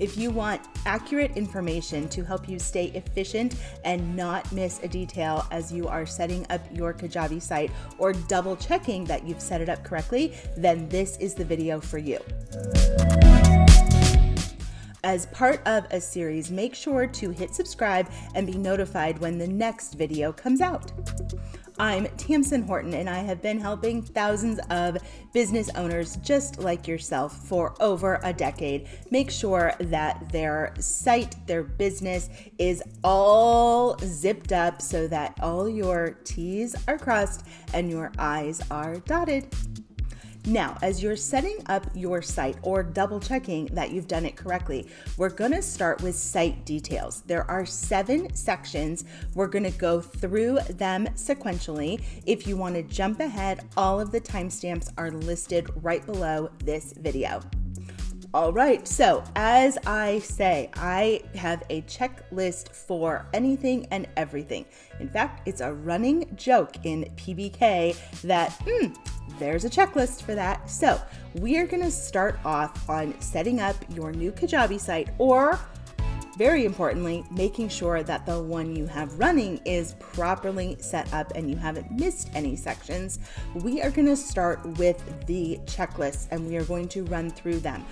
If you want accurate information to help you stay efficient and not miss a detail as you are setting up your Kajabi site or double checking that you've set it up correctly, then this is the video for you. As part of a series, make sure to hit subscribe and be notified when the next video comes out. I'm Tamsen Horton, and I have been helping thousands of business owners just like yourself for over a decade make sure that their site, their business is all zipped up so that all your T's are crossed and your I's are dotted. Now, as you're setting up your site or double checking that you've done it correctly, we're gonna start with site details. There are seven sections. We're gonna go through them sequentially. If you wanna jump ahead, all of the timestamps are listed right below this video. All right, so as I say, I have a checklist for anything and everything. In fact, it's a running joke in PBK that hmm, there's a checklist for that. So we are gonna start off on setting up your new Kajabi site or very importantly, making sure that the one you have running is properly set up and you haven't missed any sections. We are gonna start with the checklist and we are going to run through them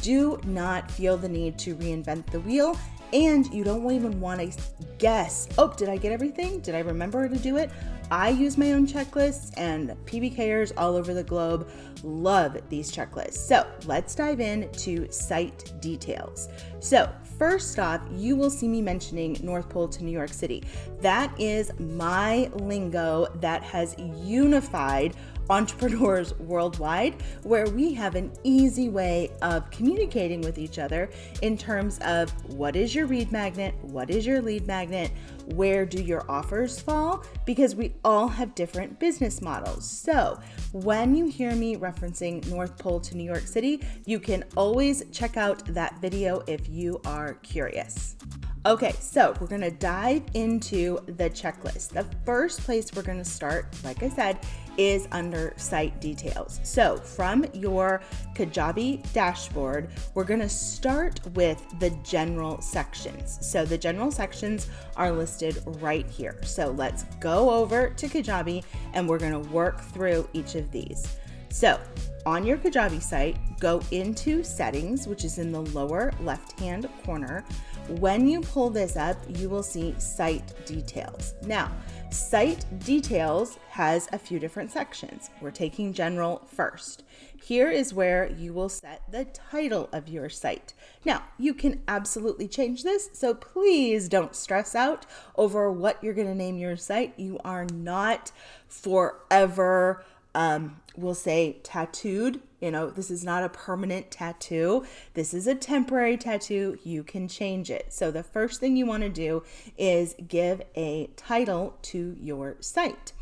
do not feel the need to reinvent the wheel and you don't even want to guess, oh, did I get everything? Did I remember to do it? I use my own checklists, and PBKers all over the globe love these checklists. So let's dive in to site details. So, first off, you will see me mentioning North Pole to New York City. That is my lingo that has unified entrepreneurs worldwide, where we have an easy way of communicating with each other in terms of what is your lead magnet, what is your lead magnet, where do your offers fall, because we all have different business models. So when you hear me referencing North Pole to New York City, you can always check out that video if you are curious. Okay, so we're gonna dive into the checklist. The first place we're gonna start, like I said, is under site details. So from your Kajabi dashboard, we're gonna start with the general sections. So the general sections are listed right here. So let's go over to Kajabi and we're gonna work through each of these. So on your Kajabi site, go into settings, which is in the lower left-hand corner. When you pull this up, you will see site details. Now, site details has a few different sections. We're taking general first. Here is where you will set the title of your site. Now, you can absolutely change this, so please don't stress out over what you're going to name your site. You are not forever um, we'll say tattooed. You know, this is not a permanent tattoo. This is a temporary tattoo. You can change it. So the first thing you want to do is give a title to your site.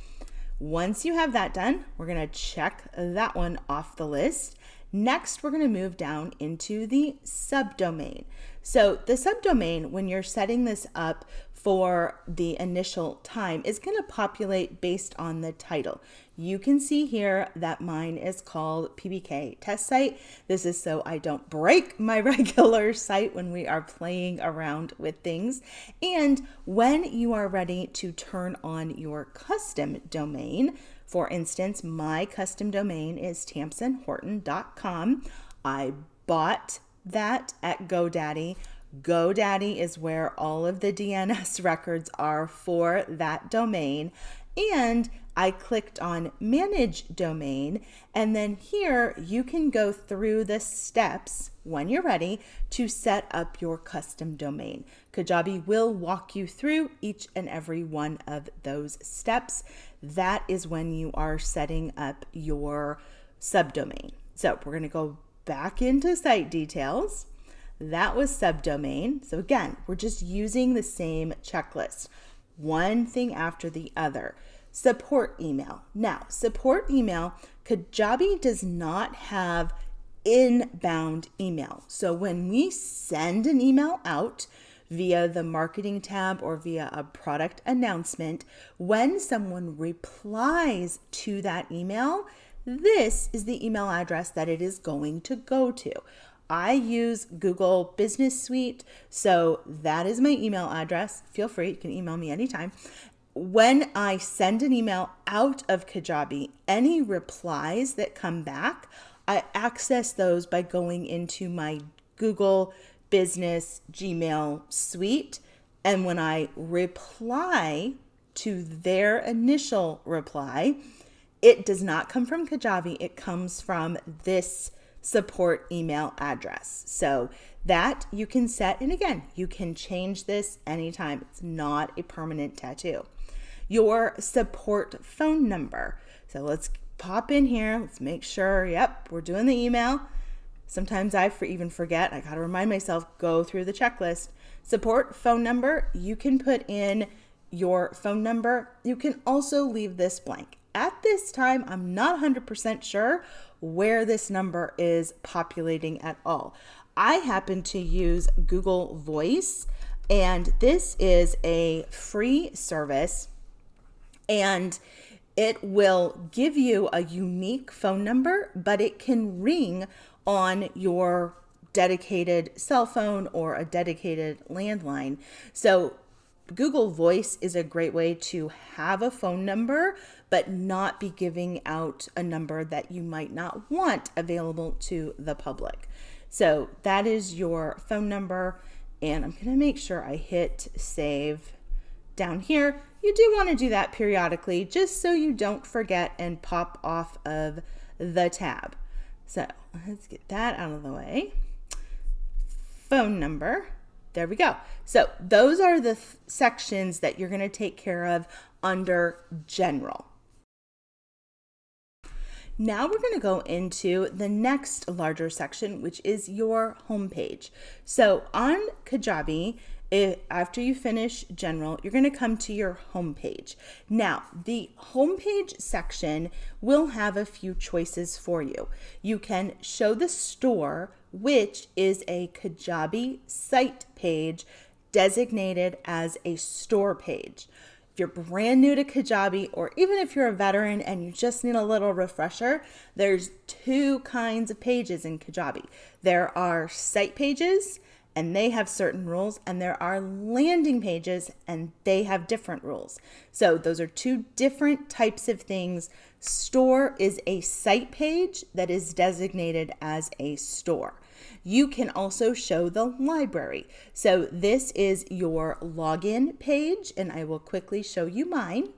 Once you have that done, we're going to check that one off the list. Next, we're going to move down into the subdomain. So the subdomain, when you're setting this up for the initial time is going to populate based on the title. You can see here that mine is called PBK test site. This is so I don't break my regular site when we are playing around with things. And when you are ready to turn on your custom domain, for instance, my custom domain is tamsenhorton.com. I bought that at GoDaddy GoDaddy is where all of the DNS records are for that domain. And I clicked on manage domain and then here you can go through the steps when you're ready to set up your custom domain. Kajabi will walk you through each and every one of those steps. That is when you are setting up your subdomain. So we're going to go back into site details. That was subdomain. So again, we're just using the same checklist, one thing after the other. Support email. Now, support email, Kajabi does not have inbound email. So when we send an email out, via the marketing tab or via a product announcement, when someone replies to that email, this is the email address that it is going to go to. I use Google Business Suite, so that is my email address. Feel free, you can email me anytime. When I send an email out of Kajabi, any replies that come back, I access those by going into my Google Business Gmail suite. And when I reply to their initial reply, it does not come from Kajabi, it comes from this support email address. So that you can set, and again, you can change this anytime. It's not a permanent tattoo. Your support phone number. So let's pop in here. Let's make sure, yep, we're doing the email. Sometimes I for even forget. I got to remind myself, go through the checklist. Support phone number, you can put in your phone number. You can also leave this blank. At this time, I'm not 100% sure where this number is populating at all. I happen to use Google Voice, and this is a free service, and it will give you a unique phone number, but it can ring on your dedicated cell phone or a dedicated landline. So Google Voice is a great way to have a phone number, but not be giving out a number that you might not want available to the public. So that is your phone number. And I'm going to make sure I hit save down here. You do want to do that periodically just so you don't forget and pop off of the tab. So let's get that out of the way. Phone number. There we go. So those are the sections that you're going to take care of under general. Now we're going to go into the next larger section, which is your homepage. So on Kajabi, it, after you finish general, you're going to come to your homepage. Now, the homepage section will have a few choices for you. You can show the store which is a Kajabi site page designated as a store page. If you're brand new to Kajabi, or even if you're a veteran and you just need a little refresher, there's two kinds of pages in Kajabi. There are site pages, and they have certain rules, and there are landing pages, and they have different rules. So, those are two different types of things. Store is a site page that is designated as a store. You can also show the library. So this is your login page, and I will quickly show you mine.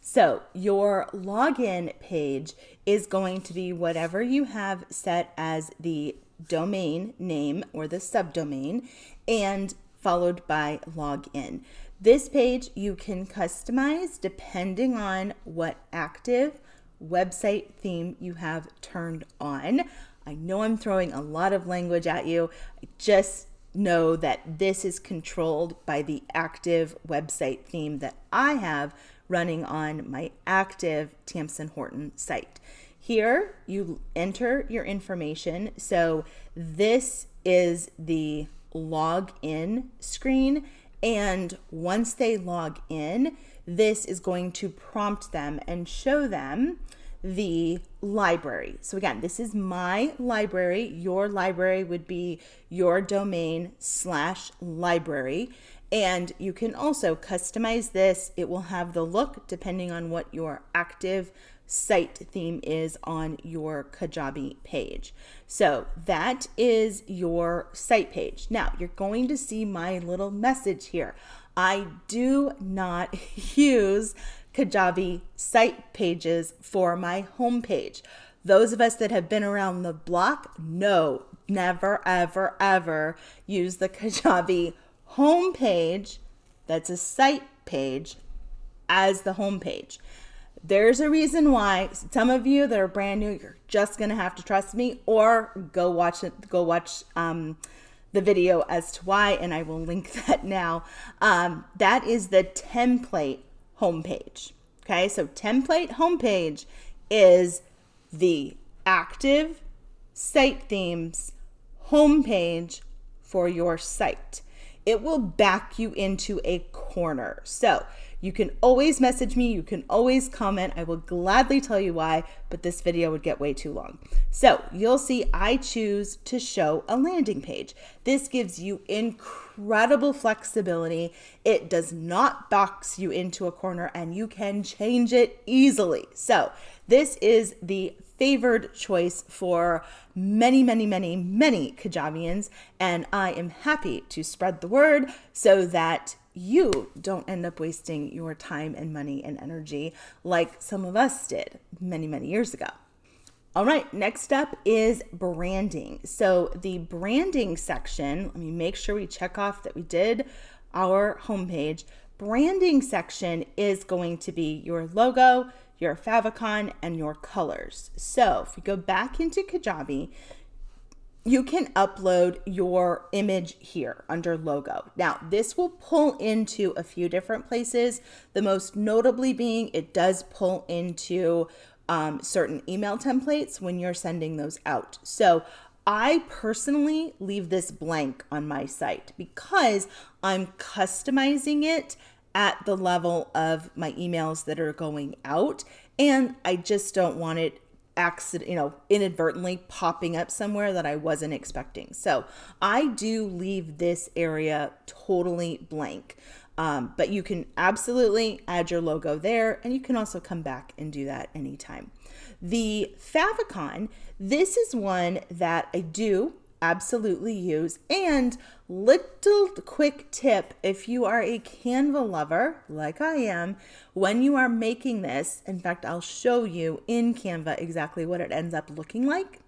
So your login page is going to be whatever you have set as the domain name or the subdomain and followed by login. This page you can customize depending on what active website theme you have turned on. I know I'm throwing a lot of language at you. I just know that this is controlled by the active website theme that I have running on my active Tamsen Horton site. Here you enter your information. So this is the login screen. And once they log in, this is going to prompt them and show them the library. So again, this is my library. Your library would be your domain slash library. And you can also customize this. It will have the look depending on what your active site theme is on your Kajabi page. So that is your site page. Now you're going to see my little message here. I do not use Kajabi site pages for my homepage. Those of us that have been around the block know never, ever, ever use the Kajabi homepage that's a site page as the homepage. There's a reason why some of you that are brand new, you're just gonna have to trust me or go watch it, go watch um, the video as to why, and I will link that now. Um, that is the template homepage. Okay, so template homepage is the active site themes homepage for your site. It will back you into a corner. So You can always message me, you can always comment. I will gladly tell you why, but this video would get way too long. So you'll see I choose to show a landing page. This gives you incredible flexibility. It does not box you into a corner and you can change it easily. So this is the favored choice for many, many, many, many Kajabians, and I am happy to spread the word so that you don't end up wasting your time and money and energy like some of us did many, many years ago. All right, next up is branding. So the branding section, let me make sure we check off that we did our homepage. Branding section is going to be your logo, your favicon, and your colors. So if we go back into Kajabi, you can upload your image here under logo. Now, this will pull into a few different places. The most notably being it does pull into um, certain email templates when you're sending those out. So I personally leave this blank on my site because I'm customizing it at the level of my emails that are going out and I just don't want it accident, you know, inadvertently popping up somewhere that I wasn't expecting. So I do leave this area totally blank. Um, but you can absolutely add your logo there and you can also come back and do that anytime. The favicon, this is one that I do absolutely use. And little quick tip, if you are a Canva lover, like I am, when you are making this, in fact, I'll show you in Canva exactly what it ends up looking like.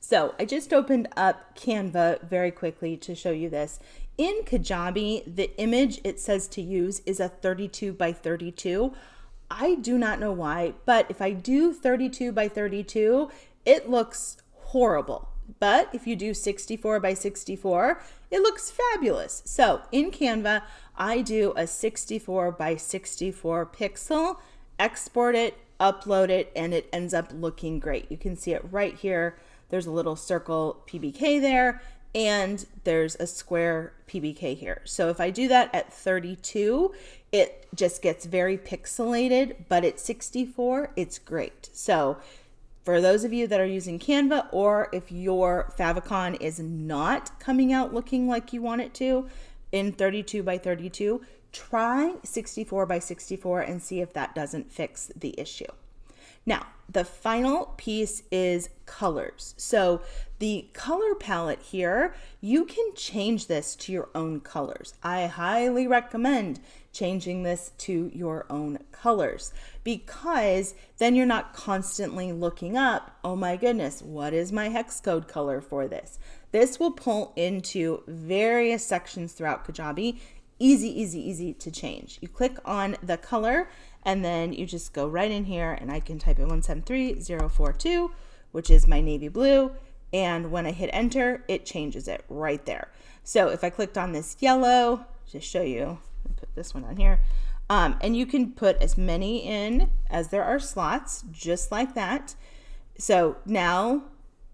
So I just opened up Canva very quickly to show you this. In Kajabi, the image it says to use is a 32 by 32. I do not know why, but if I do 32 by 32, it looks horrible. But if you do 64 by 64, it looks fabulous. So in Canva, I do a 64 by 64 pixel, export it, upload it, and it ends up looking great. You can see it right here. There's a little circle PBK there, and there's a square PBK here. So if I do that at 32, it just gets very pixelated, but at 64, it's great. So for those of you that are using Canva or if your favicon is not coming out looking like you want it to in 32 by 32, try 64 by 64 and see if that doesn't fix the issue. Now, the final piece is colors. So the color palette here, you can change this to your own colors. I highly recommend changing this to your own colors because then you're not constantly looking up, oh my goodness, what is my hex code color for this? This will pull into various sections throughout Kajabi. Easy, easy, easy to change. You click on the color and then you just go right in here and I can type in 173042, which is my navy blue. And when I hit enter, it changes it right there. So if I clicked on this yellow, just show you, put this one on here. Um, and you can put as many in as there are slots, just like that. So now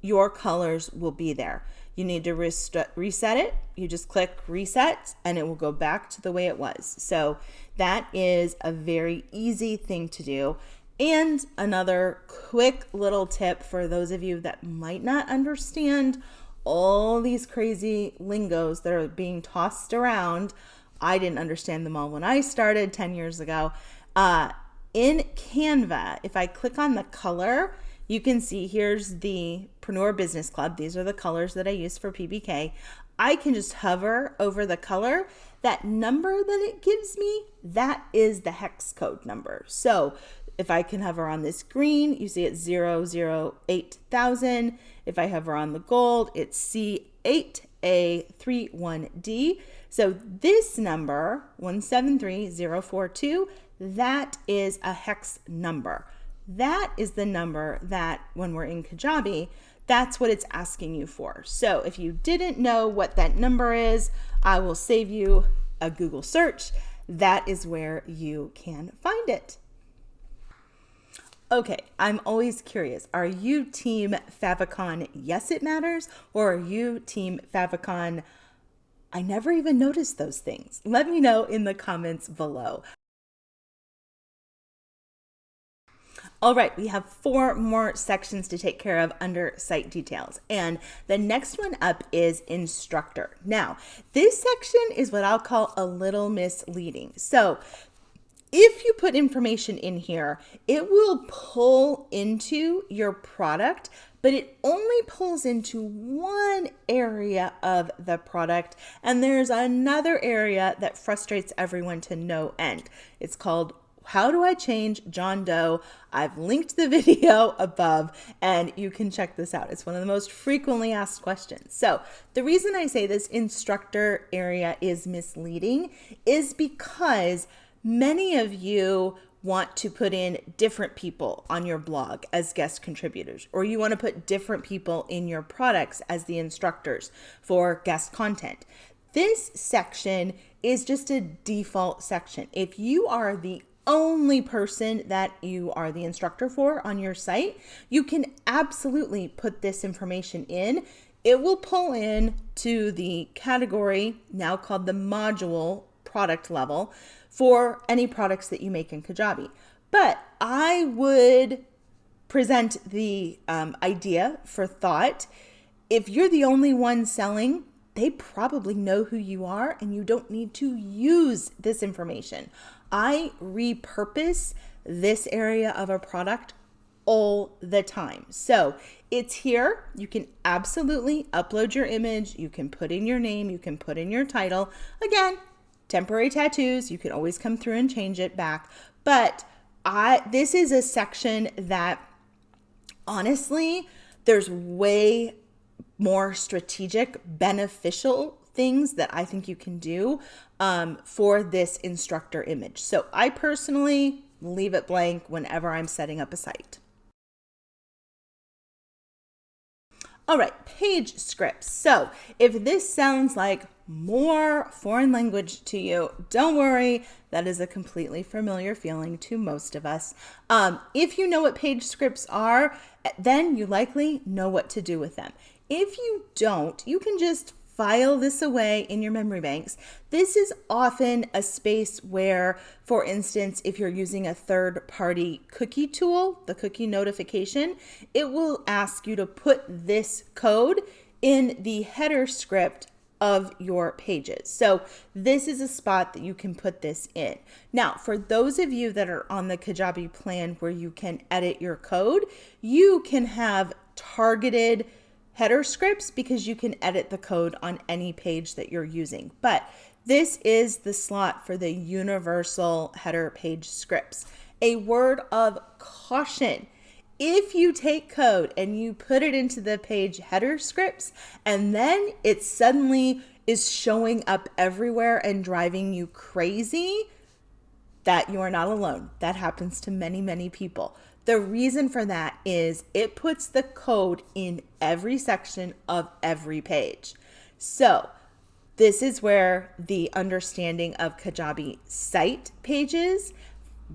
your colors will be there. You need to reset it. You just click reset and it will go back to the way it was. So that is a very easy thing to do. And another quick little tip for those of you that might not understand all these crazy lingos that are being tossed around. I didn't understand them all when I started 10 years ago. Uh, in Canva, if I click on the color, you can see here's the Preneur Business Club. These are the colors that I use for PBK. I can just hover over the color. That number that it gives me, that is the hex code number. So if I can hover on this green, you see it's 008,000. If I hover on the gold, it's C8A31D. So this number, 173042, that is a hex number. That is the number that when we're in Kajabi, that's what it's asking you for. So if you didn't know what that number is, I will save you a Google search. That is where you can find it. Okay, I'm always curious. Are you team Favicon, yes, it matters? Or are you team Favicon, I never even noticed those things. Let me know in the comments below. All right, we have four more sections to take care of under site details. And the next one up is instructor. Now, this section is what I'll call a little misleading. So if you put information in here, it will pull into your product but it only pulls into one area of the product. And there's another area that frustrates everyone to no end. It's called how do I change John Doe? I've linked the video above and you can check this out. It's one of the most frequently asked questions. So the reason I say this instructor area is misleading is because many of you want to put in different people on your blog as guest contributors, or you want to put different people in your products as the instructors for guest content. This section is just a default section. If you are the only person that you are the instructor for on your site, you can absolutely put this information in. It will pull in to the category now called the module product level for any products that you make in Kajabi. But I would present the um, idea for thought. If you're the only one selling, they probably know who you are and you don't need to use this information. I repurpose this area of a product all the time. So it's here. You can absolutely upload your image. You can put in your name. You can put in your title. Again, temporary tattoos. You can always come through and change it back. But I this is a section that honestly, there's way more strategic, beneficial things that I think you can do um, for this instructor image. So I personally leave it blank whenever I'm setting up a site. All right, page scripts. So if this sounds like more foreign language to you, don't worry. That is a completely familiar feeling to most of us. Um, if you know what page scripts are, then you likely know what to do with them. If you don't, you can just file this away in your memory banks. This is often a space where, for instance, if you're using a third party cookie tool, the cookie notification, it will ask you to put this code in the header script of your pages. So this is a spot that you can put this in. Now, for those of you that are on the Kajabi plan where you can edit your code, you can have targeted header scripts because you can edit the code on any page that you're using. But this is the slot for the universal header page scripts. A word of caution. If you take code and you put it into the page header scripts and then it suddenly is showing up everywhere and driving you crazy, that you are not alone. That happens to many, many people. The reason for that is it puts the code in every section of every page. So this is where the understanding of Kajabi site pages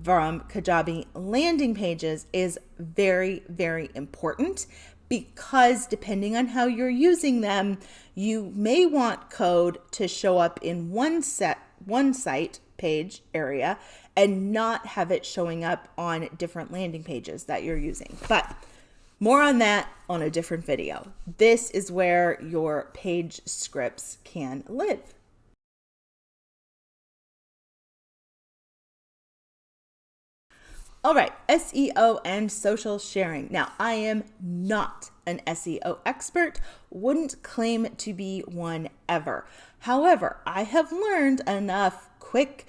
from Kajabi landing pages is very, very important because depending on how you're using them, you may want code to show up in one set, one site page area and not have it showing up on different landing pages that you're using. But more on that on a different video. This is where your page scripts can live. All right, SEO and social sharing. Now, I am not an SEO expert, wouldn't claim to be one ever. However, I have learned enough quick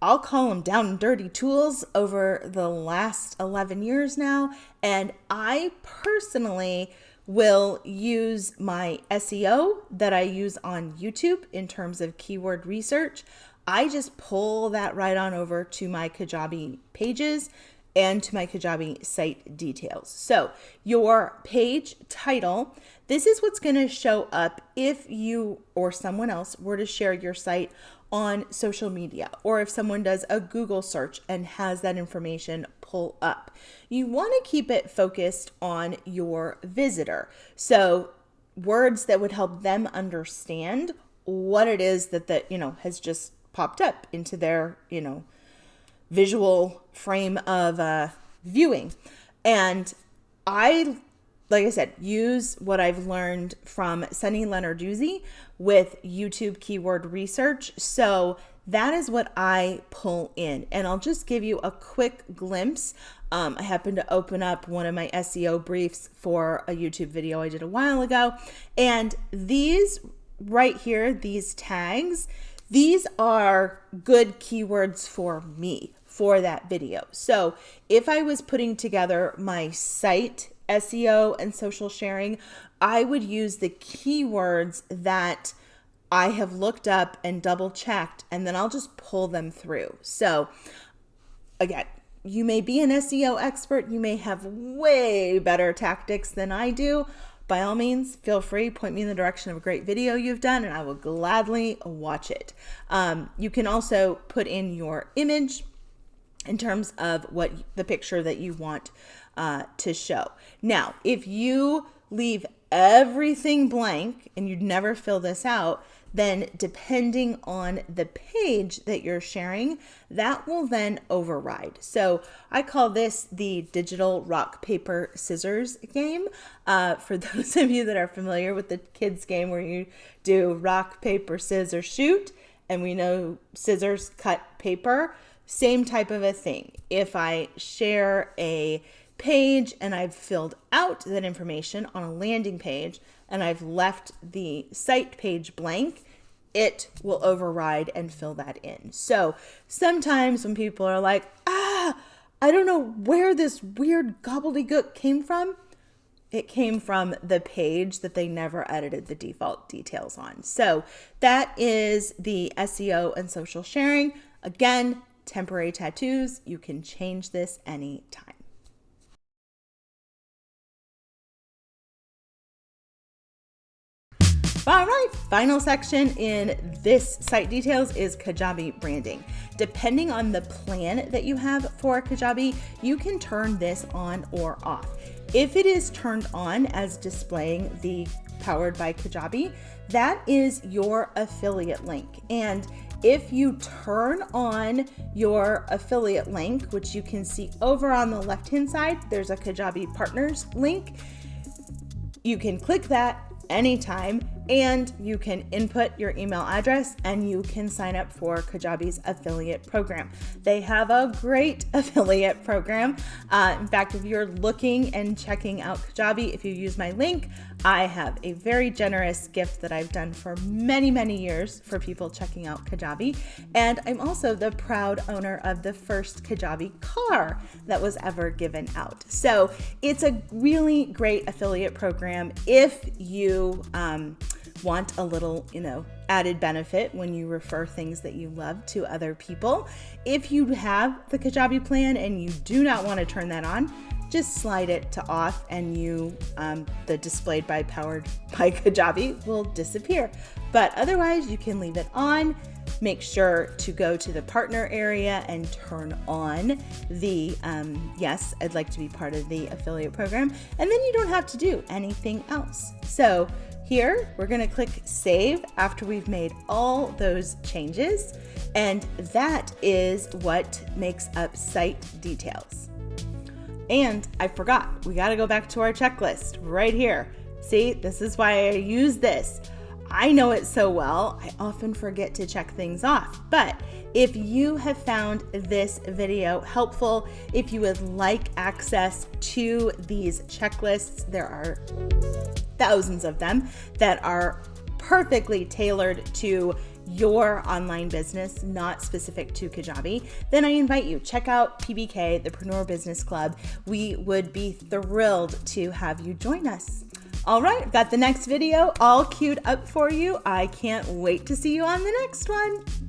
I'll call them down and dirty tools over the last 11 years now. And I personally will use my SEO that I use on YouTube in terms of keyword research. I just pull that right on over to my Kajabi pages and to my Kajabi site details. So your page title, this is what's gonna show up if you or someone else were to share your site on social media or if someone does a Google search and has that information pull up. You want to keep it focused on your visitor. So words that would help them understand what it is that that, you know, has just popped up into their, you know, visual frame of uh, viewing. And I, like I said, use what I've learned from Sunny Lenarduzzi with YouTube keyword research. So that is what I pull in. And I'll just give you a quick glimpse. Um, I happened to open up one of my SEO briefs for a YouTube video I did a while ago. And these right here, these tags, these are good keywords for me for that video. So if I was putting together my site SEO and social sharing, I would use the keywords that I have looked up and double checked, and then I'll just pull them through. So, again, you may be an SEO expert, you may have way better tactics than I do. By all means, feel free, point me in the direction of a great video you've done, and I will gladly watch it. Um, you can also put in your image in terms of what the picture that you want uh, to show. Now, if you leave everything blank and you never fill this out, then depending on the page that you're sharing, that will then override. So I call this the digital rock, paper, scissors game. Uh, for those of you that are familiar with the kids game where you do rock, paper, scissors, shoot, and we know scissors cut paper, same type of a thing. If I share a page and I've filled out that information on a landing page and I've left the site page blank, it will override and fill that in. So sometimes when people are like, ah, I don't know where this weird gobbledygook came from, it came from the page that they never edited the default details on. So that is the SEO and social sharing. Again, temporary tattoos, you can change this anytime. All right, final section in this site details is Kajabi branding. Depending on the plan that you have for Kajabi, you can turn this on or off. If it is turned on as displaying the powered by Kajabi, that is your affiliate link. And if you turn on your affiliate link, which you can see over on the left hand side, there's a Kajabi partners link. You can click that anytime and you can input your email address and you can sign up for Kajabi's affiliate program. They have a great affiliate program. Uh, in fact, if you're looking and checking out Kajabi, if you use my link, I have a very generous gift that I've done for many, many years for people checking out Kajabi. And I'm also the proud owner of the first Kajabi car that was ever given out. So it's a really great affiliate program if you um, want a little, you know, added benefit when you refer things that you love to other people. If you have the Kajabi plan and you do not want to turn that on, just slide it to off and you, um, the displayed by powered by Kajabi will disappear. But otherwise you can leave it on. Make sure to go to the partner area and turn on the, um, yes, I'd like to be part of the affiliate program. And then you don't have to do anything else. So here, we're gonna click save after we've made all those changes. And that is what makes up site details. And I forgot, we gotta go back to our checklist right here. See, this is why I use this. I know it so well, I often forget to check things off. But if you have found this video helpful, if you would like access to these checklists, there are thousands of them that are perfectly tailored to your online business, not specific to Kajabi, then I invite you check out PBK, the Preneur Business Club. We would be thrilled to have you join us. All right, I've got the next video all queued up for you. I can't wait to see you on the next one.